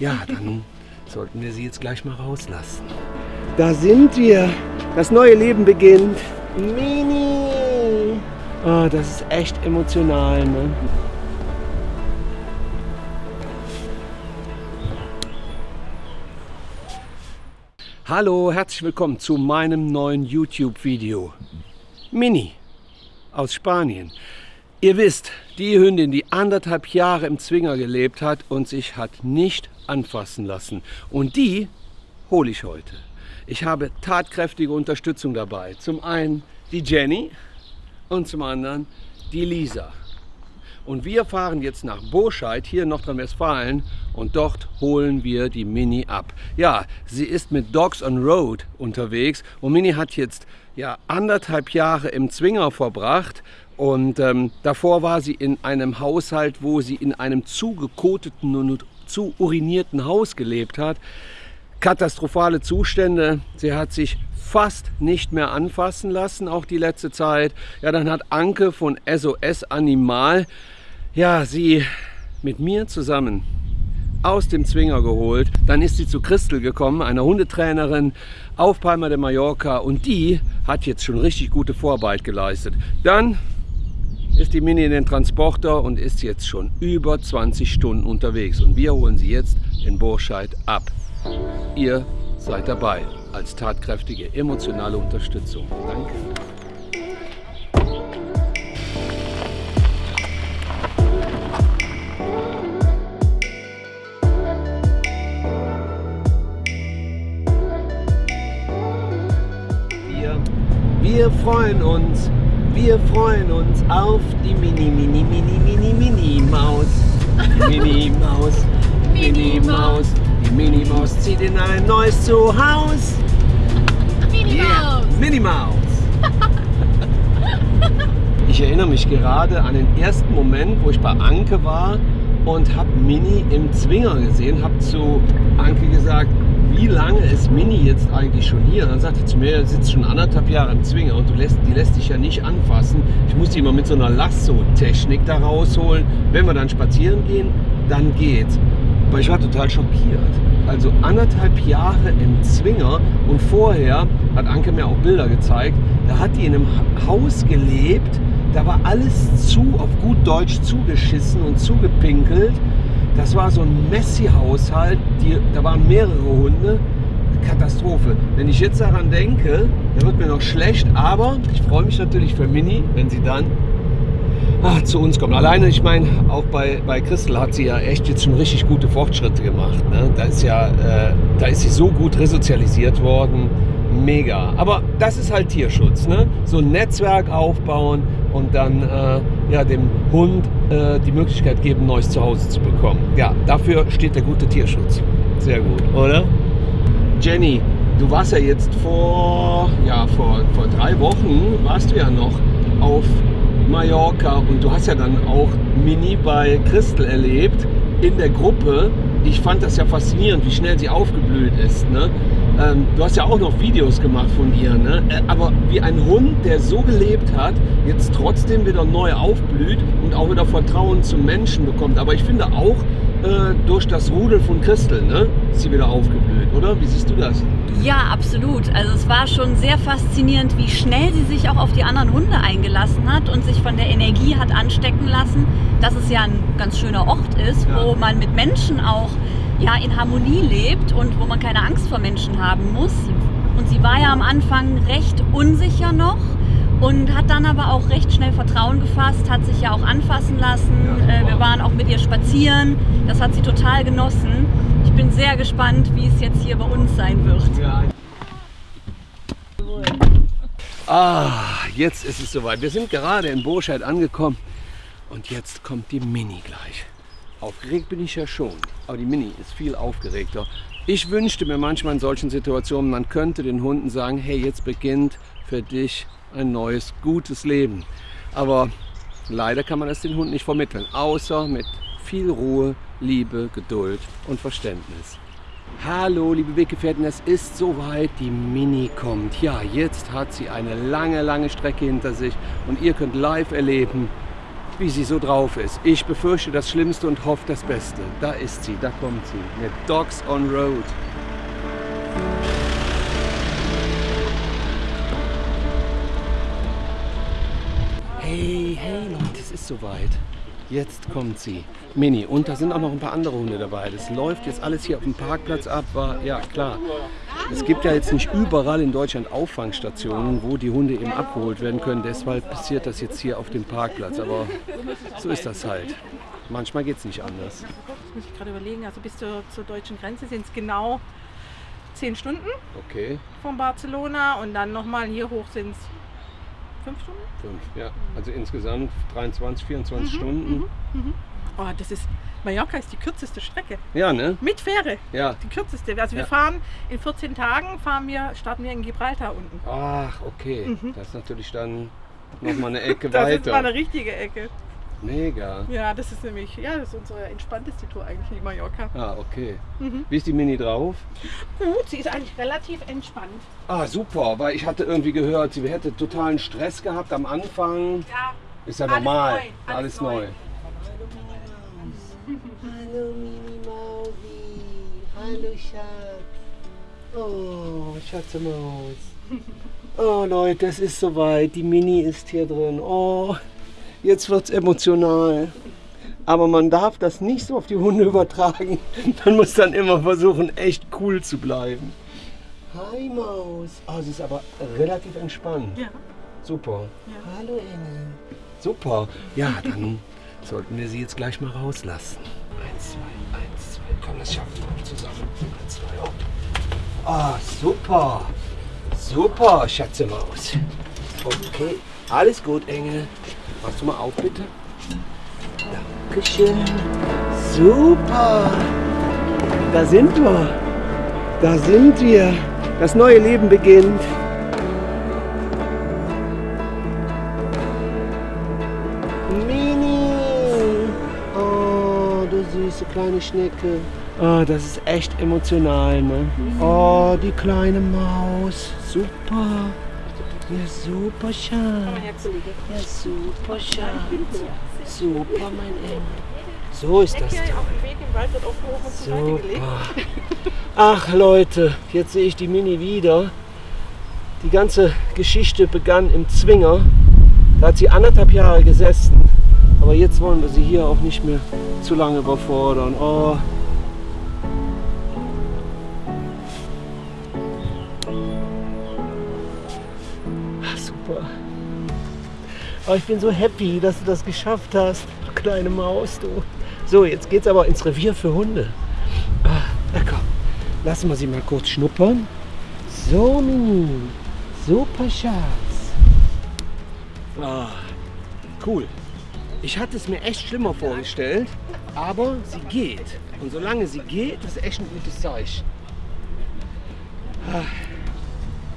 Ja, dann sollten wir sie jetzt gleich mal rauslassen. Da sind wir. Das neue Leben beginnt. Mini. Oh, das ist echt emotional, ne? Hallo, herzlich willkommen zu meinem neuen YouTube-Video. Mini aus Spanien. Ihr wisst, die Hündin, die anderthalb Jahre im Zwinger gelebt hat und sich hat nicht anfassen lassen. Und die hole ich heute. Ich habe tatkräftige Unterstützung dabei. Zum einen die Jenny und zum anderen die Lisa. Und wir fahren jetzt nach Boscheid, hier in Nordrhein-Westfalen, und dort holen wir die Mini ab. Ja, sie ist mit Dogs on Road unterwegs und Mini hat jetzt ja, anderthalb Jahre im Zwinger verbracht und ähm, davor war sie in einem Haushalt, wo sie in einem zugekoteten und zu urinierten Haus gelebt hat. Katastrophale Zustände. Sie hat sich fast nicht mehr anfassen lassen, auch die letzte Zeit. Ja, dann hat Anke von SOS Animal ja, sie mit mir zusammen aus dem Zwinger geholt. Dann ist sie zu Christel gekommen, einer Hundetrainerin auf Palma de Mallorca und die hat jetzt schon richtig gute Vorarbeit geleistet. Dann ist die Mini in den Transporter und ist jetzt schon über 20 Stunden unterwegs. Und wir holen sie jetzt in Burscheid ab. Ihr seid dabei als tatkräftige emotionale Unterstützung. Danke. Wir, freuen uns wir freuen uns auf die Mini, Mini, Mini, Mini, Mini Maus. Mini Maus, Mini Maus. Die Mini Maus zieht in ein neues Zuhause. Mini Yeah. Maus. Mini Maus. Ich erinnere mich gerade an den ersten Moment, wo ich bei Anke war und habe Mini im Zwinger gesehen, habe zu Anke gesagt, wie lange ist Mini jetzt eigentlich schon hier? Und dann sagte sie zu mir, er sitzt schon anderthalb Jahre im Zwinger und du lässt, die lässt dich ja nicht anfassen. Ich muss die immer mit so einer Lasso-Technik da rausholen. Wenn wir dann spazieren gehen, dann geht's. Aber ich war total schockiert. Also anderthalb Jahre im Zwinger und vorher hat Anke mir auch Bilder gezeigt, da hat die in einem Haus gelebt, da war alles zu, auf gut Deutsch zugeschissen und zugepinkelt. Das war so ein Messi-Haushalt, da waren mehrere Hunde. Katastrophe. Wenn ich jetzt daran denke, da wird mir noch schlecht, aber ich freue mich natürlich für Mini, wenn sie dann ah, zu uns kommt. Alleine, ich meine, auch bei, bei Christel hat sie ja echt jetzt schon richtig gute Fortschritte gemacht. Ne? Da, ist ja, äh, da ist sie so gut resozialisiert worden. Mega. Aber das ist halt Tierschutz. Ne? So ein Netzwerk aufbauen und dann äh, ja, dem Hund äh, die Möglichkeit geben, ein neues Zuhause zu bekommen. Ja, dafür steht der gute Tierschutz. Sehr gut, oder? Jenny, du warst ja jetzt vor, ja, vor, vor drei Wochen, warst du ja noch auf Mallorca und du hast ja dann auch Mini bei Christel erlebt in der Gruppe. Ich fand das ja faszinierend, wie schnell sie aufgeblüht ist. Ne? Ähm, du hast ja auch noch Videos gemacht von ihr, ne? Äh, aber wie ein Hund, der so gelebt hat, jetzt trotzdem wieder neu aufblüht und auch wieder Vertrauen zum Menschen bekommt. Aber ich finde auch äh, durch das Rudel von Christel, ne, ist sie wieder aufgeblüht, oder? Wie siehst du das? Ja, absolut. Also es war schon sehr faszinierend, wie schnell sie sich auch auf die anderen Hunde eingelassen hat und sich von der Energie hat anstecken lassen, dass es ja ein ganz schöner Ort ist, Ja. wo man mit Menschen auch ja, in Harmonie lebt und wo man keine Angst vor Menschen haben muss. Und sie war ja am Anfang recht unsicher noch und hat dann aber auch recht schnell Vertrauen gefasst, hat sich ja auch anfassen lassen. Ja, äh, wir waren auch mit ihr spazieren. Das hat sie total genossen. Ich bin sehr gespannt, wie es jetzt hier bei uns sein wird. Ja. Ah, jetzt ist es soweit. Wir sind gerade in Burscheid angekommen und jetzt kommt die Mini gleich. Aufgeregt bin ich ja schon, aber die Mini ist viel aufgeregter. Ich wünschte mir manchmal in solchen Situationen, man könnte den Hunden sagen, hey, jetzt beginnt für dich ein neues, gutes Leben. Aber leider kann man das den Hunden nicht vermitteln, außer mit viel Ruhe, Liebe, Geduld und Verständnis. Hallo, liebe Weggefährten, es ist soweit, die Mini kommt. Ja, jetzt hat sie eine lange, lange Strecke hinter sich und ihr könnt live erleben, wie sie so drauf ist. Ich befürchte das Schlimmste und hoffe das Beste. Da ist sie, da kommt sie. Mit Dogs on Road. Ist soweit. Jetzt kommt sie. Mini. Und da sind auch noch ein paar andere Hunde dabei. Das läuft jetzt alles hier auf dem Parkplatz ab. War, ja, klar. Es gibt ja jetzt nicht überall in Deutschland Auffangstationen, wo die Hunde eben abgeholt werden können. Deshalb passiert das jetzt hier auf dem Parkplatz. Aber so ist das halt. Manchmal geht es nicht anders. Das muss ich gerade überlegen. Also bis zur, zur deutschen Grenze sind es genau 10 Stunden Okay, von Barcelona und dann nochmal hier hoch sind es 5 Stunden. fünf. Ja, also insgesamt 23, 24 Stunden. Oh, das ist, Mallorca ist die kürzeste Strecke. Ja, ne? Mit Fähre. Ja. Die kürzeste. Also wir Ja. fahren in 14 Tagen, fahren wir, starten wir in Gibraltar unten. Ach, okay. Das ist natürlich dann nochmal eine Ecke Das ist mal weiter. eine richtige Ecke. Mega. Ja, das ist nämlich, ja, das ist unsere entspannteste Tour eigentlich in Mallorca. Ah, okay. Wie ist die Mini drauf? Gut, sie ist eigentlich relativ entspannt. Ah, super, weil ich hatte irgendwie gehört, sie hätte totalen Stress gehabt am Anfang. Ja, Ist ja Alles normal. neu, Alles, alles neu. neu. Hallo Mini Mausi. Hallo Schatz. Oh, Schatzemaus. Oh Leute, es ist soweit. Die Mini ist hier drin. Oh, jetzt wird's emotional. Aber man darf das nicht so auf die Hunde übertragen. Man muss dann immer versuchen, echt cool zu bleiben. Hi Maus. Oh, sie ist aber relativ entspannt. ja. Super. Ja. Hallo Engel. Super. Ja, dann sollten wir sie jetzt gleich mal rauslassen. Eins, zwei, eins, zwei. Komm, das schaffen wir zusammen. Eins, zwei, hopp. Ah, super. Super, Schatzemaus. Okay, alles gut, Engel. Machst du mal auf, bitte? Dankeschön. Super. Da sind wir. Da sind wir. Das neue Leben beginnt. Mini! Oh, du süße kleine Schnecke. Oh, das ist echt emotional, ne? Oh, die kleine Maus. Super. Ja, super, Schatz. Ja, super, Schatz. Super, mein Engel. So ist das. Super. Ach Leute, jetzt sehe ich die Mini wieder. Die ganze Geschichte begann im Zwinger. Da hat sie anderthalb Jahre gesessen. Aber jetzt wollen wir sie hier auch nicht mehr zu lange überfordern. Oh. Oh, ich bin so happy, dass du das geschafft hast. Du kleine Maus, du. So, jetzt geht's aber ins Revier für Hunde. Ah, na komm, lassen wir sie mal kurz schnuppern. So, Mini. Super Schatz. Ah, cool. Ich hatte es mir echt schlimmer vorgestellt, aber sie geht. Und solange sie geht, ist echt ein gutes Zeichen. Ah,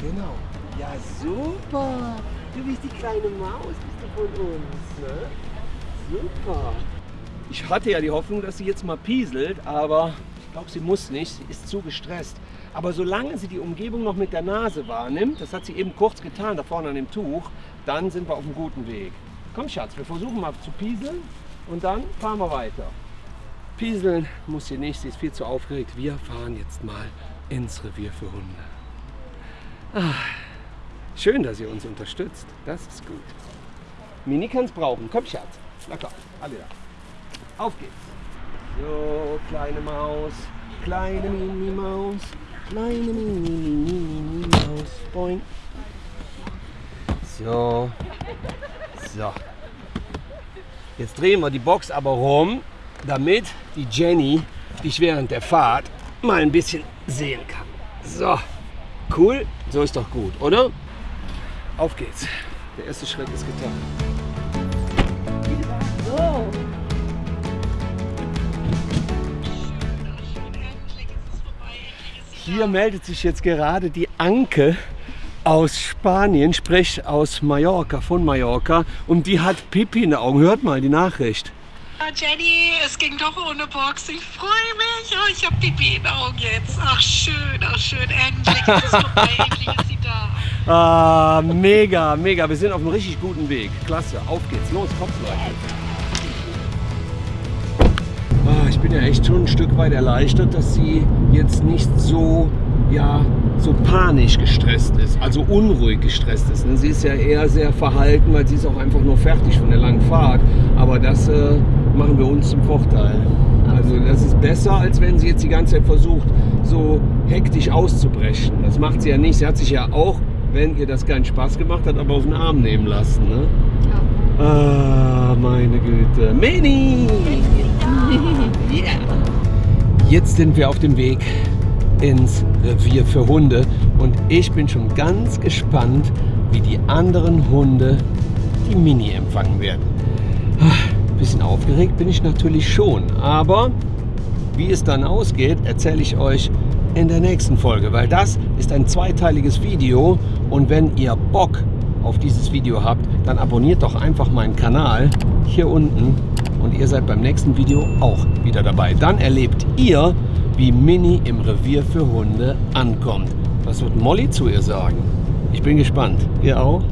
genau. Ja, super. Du bist die kleine Maus, bist du von uns, ne? Super. Ich hatte ja die Hoffnung, dass sie jetzt mal pieselt, aber ich glaube, sie muss nicht. Sie ist zu gestresst. Aber solange sie die Umgebung noch mit der Nase wahrnimmt, das hat sie eben kurz getan, da vorne an dem Tuch, dann sind wir auf einem guten Weg. Komm, Schatz, wir versuchen mal zu pieseln und dann fahren wir weiter. Pieseln muss sie nicht, sie ist viel zu aufgeregt. Wir fahren jetzt mal ins Revier für Hunde. Ah, schön, dass ihr uns unterstützt. Das ist gut. Mini kann es brauchen. Komm, Schatz. Na komm, alle da. Auf geht's. So, kleine Maus. Kleine Mini-Maus. Kleine Mini-Mini-Mini-Maus. Boing. So. So. Jetzt drehen wir die Box aber rum, damit die Jenny dich während der Fahrt mal ein bisschen sehen kann. So. Cool. So ist doch gut, oder? Auf geht's. Der erste Schritt ist getan. So. Hier meldet sich jetzt gerade die Anke aus Spanien, sprich aus Mallorca, von Mallorca. Und die hat Pipi in den Augen. Hört mal die Nachricht. Jenny, es ging doch ohne Box. Ich freue mich. Oh, ich habe Pipi in den Augen jetzt. Ach schön, ach schön. Endlich ist es vorbei. Endlich ist da. Ah, mega, mega. Wir sind auf einem richtig guten Weg. Klasse. Auf geht's. Los, Kopf, Leute. bin ja echt schon ein Stück weit erleichtert, dass sie jetzt nicht so, ja, so panisch gestresst ist, also unruhig gestresst ist. ne? Sie ist ja eher sehr verhalten, weil sie ist auch einfach nur fertig von der langen Fahrt. Aber das äh, machen wir uns zum Vorteil. Also das ist besser, als wenn sie jetzt die ganze Zeit versucht, so hektisch auszubrechen. Das macht sie ja nicht. Sie hat sich ja auch, wenn ihr das keinen Spaß gemacht hat, aber auf den Arm nehmen lassen. Ne? Ah, meine Güte. Mini! Yeah. Jetzt sind wir auf dem Weg ins Revier für Hunde und ich bin schon ganz gespannt, wie die anderen Hunde die Mini empfangen werden. Ein bisschen aufgeregt bin ich natürlich schon, aber wie es dann ausgeht, erzähle ich euch in der nächsten Folge, weil das ist ein zweiteiliges Video und wenn ihr Bock auf dieses Video habt, dann abonniert doch einfach meinen Kanal hier unten und ihr seid beim nächsten Video auch wieder dabei. Dann erlebt ihr, wie Mini im Revier für Hunde ankommt. Was wird Molly zu ihr sagen? Ich bin gespannt. Ihr auch?